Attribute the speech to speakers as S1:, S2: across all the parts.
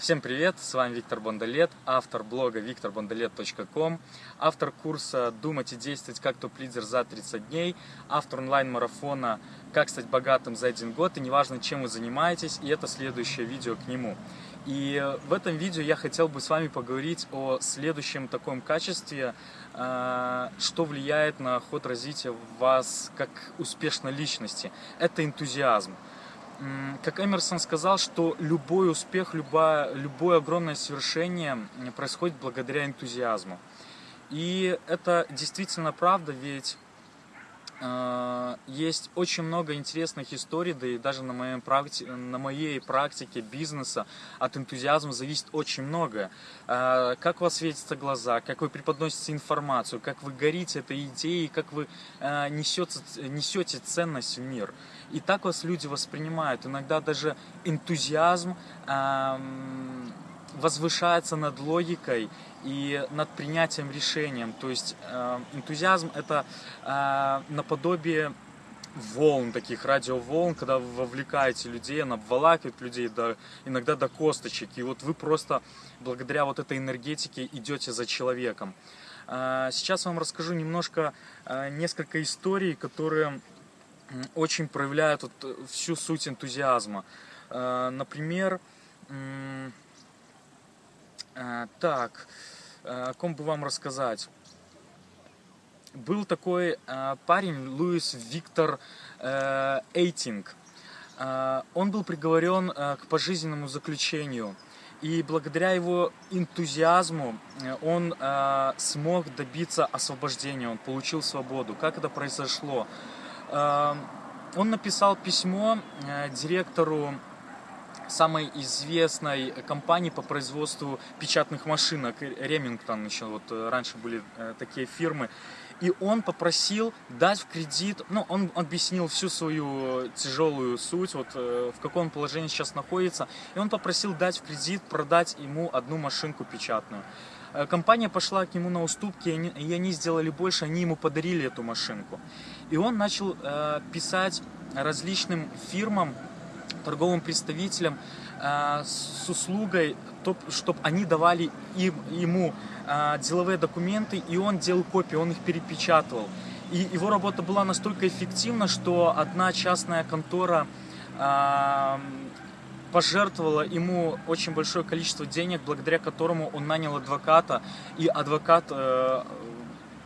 S1: Всем привет, с вами Виктор Бондолет, автор блога викторбондолет.ком, автор курса «Думать и действовать как топ-лидер за 30 дней», автор онлайн-марафона «Как стать богатым за один год» и неважно, чем вы занимаетесь, и это следующее видео к нему. И в этом видео я хотел бы с вами поговорить о следующем таком качестве, э, что влияет на ход развития вас как успешной личности. Это энтузиазм как Эмерсон сказал, что любой успех, любое, любое огромное свершение происходит благодаря энтузиазму. И это действительно правда, ведь есть очень много интересных историй, да и даже на, моей практи на моей практике бизнеса от энтузиазма зависит очень многое. Э, как у вас светятся глаза, как вы преподносите информацию, как вы горите этой идеей, как вы несете, несете ценность в мир. И так вас люди воспринимают. Иногда даже энтузиазм эм, возвышается над логикой и над принятием решением. То есть э, энтузиазм это э, наподобие волн, таких радиоволн, когда вы вовлекаете людей, она обволакивает людей до, иногда до косточек. И вот вы просто благодаря вот этой энергетике идете за человеком. Э, сейчас вам расскажу немножко, э, несколько историй, которые очень проявляют вот э, всю суть энтузиазма. Например, так, о ком бы вам рассказать? Был такой парень Луис Виктор Эйтинг. Он был приговорен к пожизненному заключению. И благодаря его энтузиазму он смог добиться освобождения, он получил свободу. Как это произошло? Он написал письмо э, директору самой известной компании по производству печатных машинок, Ремингтон еще, вот э, раньше были э, такие фирмы, и он попросил дать в кредит, ну, он объяснил всю свою тяжелую суть, вот в каком положении сейчас находится, и он попросил дать в кредит, продать ему одну машинку печатную. Э, компания пошла к нему на уступки, и они сделали больше, они ему подарили эту машинку. И он начал э, писать различным фирмам, торговым представителям э, с услугой, чтобы они давали им, ему деловые документы, и он делал копии, он их перепечатывал. И его работа была настолько эффективна, что одна частная контора пожертвовала ему очень большое количество денег, благодаря которому он нанял адвоката, и адвокат э,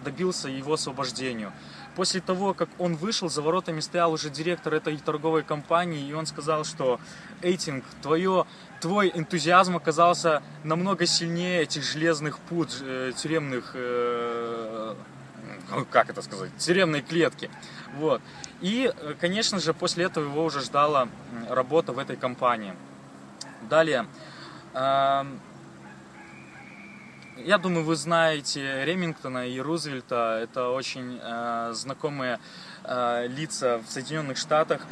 S1: добился его освобождению. После того, как он вышел, за воротами стоял уже директор этой торговой компании, и он сказал, что Эйтинг, твое, твой энтузиазм оказался намного сильнее этих железных пут, э, тюремных, э, как это сказать, тюремной клетки. Вот. И, э, конечно же, после этого его уже ждала работа в этой компании. Далее. Эм, я думаю, вы знаете Ремингтона и Рузвельта. Это очень э, знакомые э, лица в Соединенных Штатах.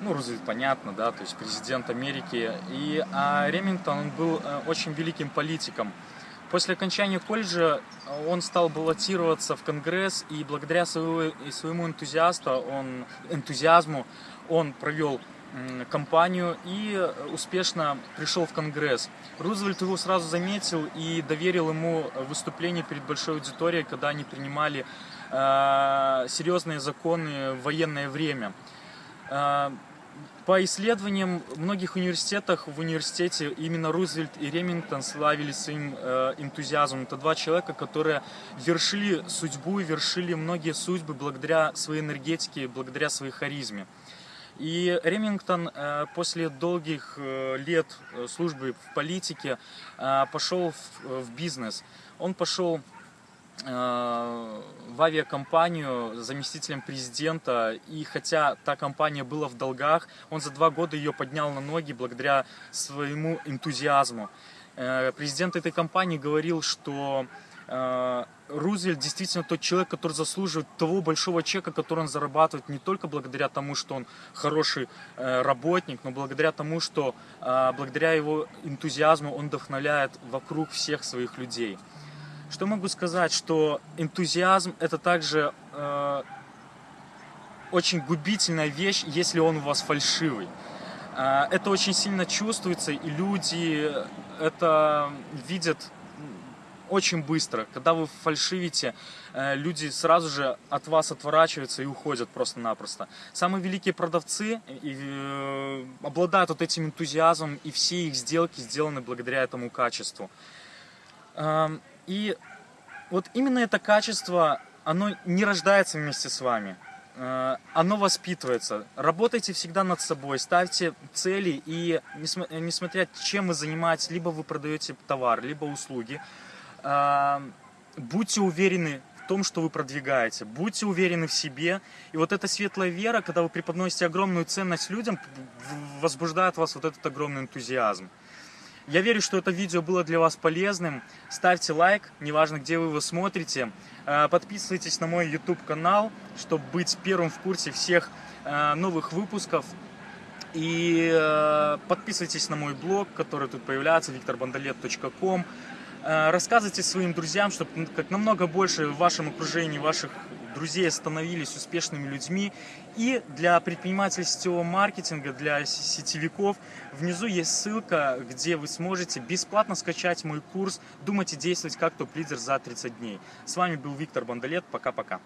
S1: Ну, Рузвельт, понятно, да, то есть президент Америки. И а Ремингтон, он был очень великим политиком. После окончания колледжа он стал баллотироваться в Конгресс, и благодаря своего, своему энтузиасту, он, энтузиазму он провел кампанию и успешно пришел в Конгресс. Рузвельт его сразу заметил и доверил ему выступление перед большой аудиторией, когда они принимали э, серьезные законы в военное время. Э, по исследованиям многих университетах, в университете именно Рузвельт и Ремингтон славились своим э, энтузиазмом. Это два человека, которые вершили судьбу, вершили многие судьбы благодаря своей энергетике, благодаря своей харизме. И Ремингтон э, после долгих э, лет э, службы в политике пошел в, бизнес. Он пошел в авиакомпанию заместителем президента, и хотя та компания была в долгах, он за два года ее поднял на ноги благодаря своему энтузиазму. Президент этой компании говорил, что Рузвельт действительно тот человек, который заслуживает того большого чека, который он зарабатывает не только благодаря тому, что он хороший работник, но благодаря тому, что благодаря его энтузиазму он вдохновляет вокруг всех своих людей. Что могу сказать, что энтузиазм это также э, очень губительная вещь, если он у вас фальшивый. Э, это очень сильно чувствуется, и люди это видят очень быстро. Когда вы фальшивите, э, люди сразу же от вас отворачиваются и уходят просто-напросто. Самые великие продавцы э, обладают вот этим энтузиазмом, и все их сделки сделаны благодаря этому качеству. Эм, и вот именно это качество, оно не рождается вместе с вами. Э, оно воспитывается. Работайте всегда над собой, ставьте цели и несмотря чем вы занимаетесь, либо вы продаете товар, либо услуги, будьте уверены в том, что вы продвигаете, будьте уверены в себе. И вот эта светлая вера, когда вы преподносите огромную ценность людям, возбуждает вас вот этот огромный энтузиазм. Я верю, что это видео было для вас полезным. Ставьте лайк, неважно, где вы его смотрите. А, подписывайтесь на мой YouTube канал, чтобы быть первым в курсе всех а, новых выпусков. И а, подписывайтесь на мой блог, который тут появляется, викторбандалет.ком. Э, рассказывайте своим друзьям, чтобы как намного больше в вашем окружении ваших друзей становились успешными людьми. И для предпринимательского маркетинга, для сетевиков, внизу есть ссылка, где вы сможете бесплатно скачать мой курс «Думать и действовать как топ-лидер за 30 дней». С вами был Виктор Бондолет. Пока-пока.